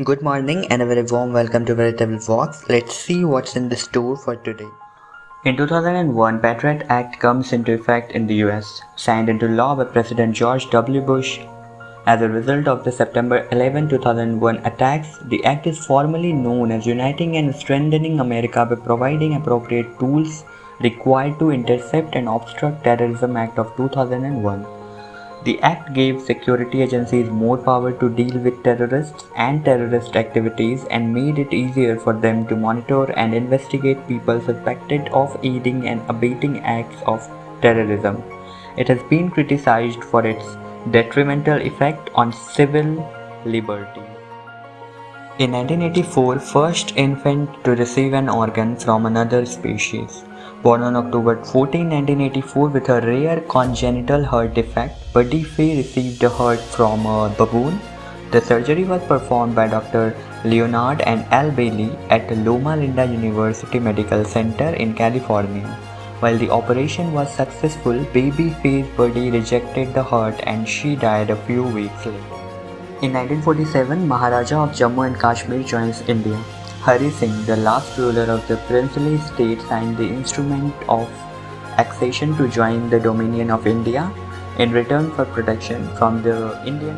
Good morning and a very warm welcome to Veritable Vox. Let's see what's in the store for today. In 2001, Patriot Act comes into effect in the US, signed into law by President George W. Bush. As a result of the September 11, 2001 attacks, the act is formally known as Uniting and Strengthening America by providing appropriate tools required to intercept and obstruct terrorism act of 2001. The act gave security agencies more power to deal with terrorists and terrorist activities and made it easier for them to monitor and investigate people suspected of aiding and abetting acts of terrorism. It has been criticized for its detrimental effect on civil liberty. In 1984, first infant to receive an organ from another species. Born on October 14, 1984 with a rare congenital heart defect, Baby Fae received a heart from a baboon. The surgery was performed by Dr. Leonard L. Bailey at Loma Linda University Medical Center in California. While the operation was successful, baby Fae's body rejected the heart and she died a few weeks later. In 1947, Maharaja of Jammu and Kashmir joins India. Hari Singh, the last ruler of the princely state, signed the instrument of accession to join the dominion of India in return for protection from the Indian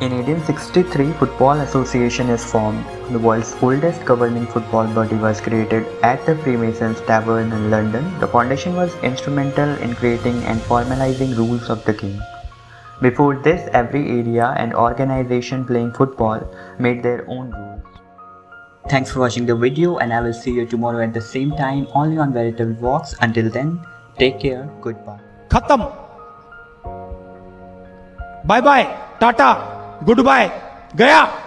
In 1863, Football Association is formed. The world's oldest governing football body was created at the Freemasons Tavern in London. The foundation was instrumental in creating and formalizing rules of the game. Before this, every area and organization playing football made their own rules. Thanks for watching the video and I will see you tomorrow at the same time only on Veritable Vox. Until then, take care, goodbye. Khatam. Bye bye, Tata, goodbye, Gaya.